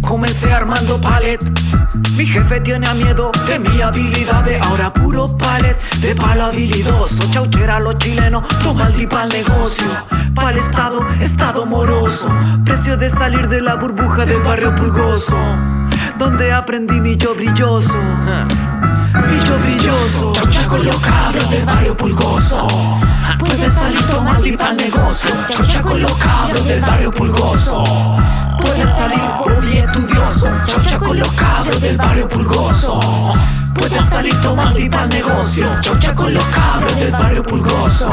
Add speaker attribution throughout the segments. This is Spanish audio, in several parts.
Speaker 1: Comencé armando palet. Mi jefe tiene miedo de mi habilidad de ahora puro palet de palo habilidoso. Chauchera los chilenos, toma el para el negocio. Pa'l estado, estado moroso. Precio de salir de la burbuja del barrio pulgoso. Donde aprendí mi yo brilloso. Mi yo brilloso. Chaucha con los cabros del barrio pulgoso. Pueden salir tomando y pa'l negocio. Chaucha con los cabros del barrio pulgoso. Pueden salir muy estudioso. Chaucha con los cabros del barrio pulgoso. Pueden salir tomando y negocio. Chaucha con los cabros del barrio pulgoso.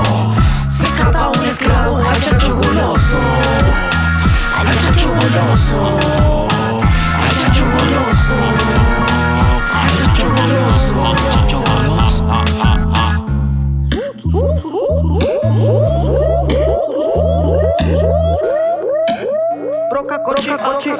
Speaker 1: Broca, coche, coche.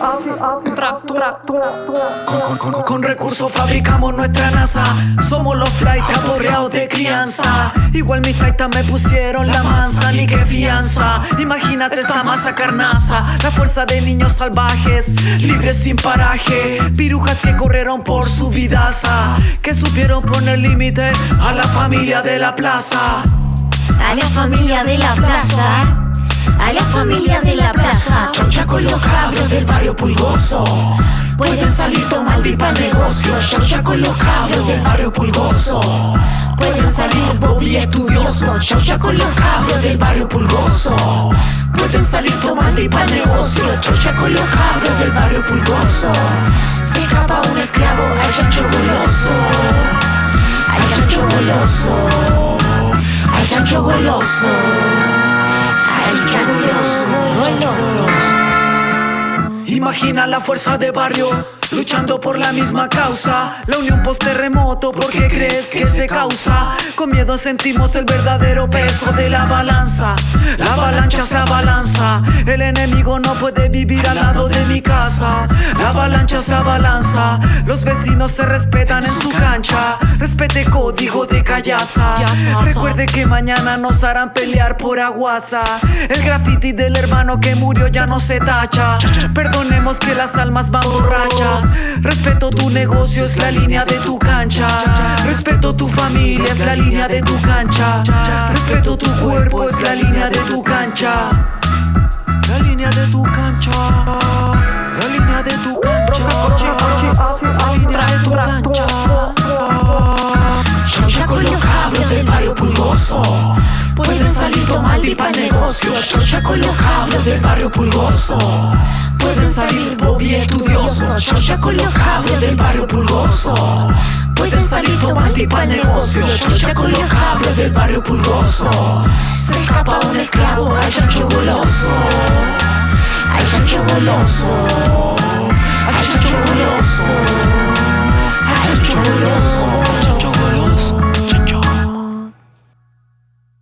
Speaker 1: Con, con, con, con recursos fabricamos nuestra NASA. Somos los flight aborreados de crianza. Igual mis taitas me pusieron la mansa, ni que fianza. Imagínate esa masa carnaza. La fuerza de niños salvajes, libres sin paraje. Pirujas que corrieron por su vidaza. Que supieron poner límite a la familia de la plaza.
Speaker 2: A la familia de la plaza. A la familia de la plaza.
Speaker 1: Chaucha con los cabros del barrio pulgoso. Pueden salir tomando y pa'l negocio. Chaucha con los cabros del barrio pulgoso. Pueden salir Bobby estudioso. Chaucha con los cabros del barrio pulgoso. Pueden salir tomando y pa'l negocio. Chaucha con los cabros del barrio pulgoso. Se escapa un esclavo al Imagina la fuerza de barrio luchando por la misma causa. La unión post terremoto, ¿por qué crees que se causa? Con miedo sentimos el verdadero peso de la balanza. La avalancha se abalanza. El enemigo no puede vivir al lado de mi casa. La avalancha se abalanza. Los vecinos se respetan en su cancha. Respete código de callaza. Recuerde que mañana nos harán pelear por aguasa. El graffiti del hermano que murió ya no se tacha. Que las almas van borrachas. Respeto tu negocio, es la línea de tu cancha. Respeto tu familia, es la línea de tu cancha. Respeto tu cuerpo, es la línea de tu cancha. La línea de tu cancha. La línea de tu cancha. La línea de tu cancha. Chaucha con los cabros del barrio pulgoso. Pueden salir tomando y pa'l negocio. Chaucha con los cabros del barrio pulgoso. Pueden salir Bobby estudioso. Chaucha con los del barrio pulgoso. Pueden salir tomando y pa'l negocio. Chaucha con los del barrio pulgoso. Se escapa un esclavo al chancho goloso. Al chancho goloso. Al chancho goloso.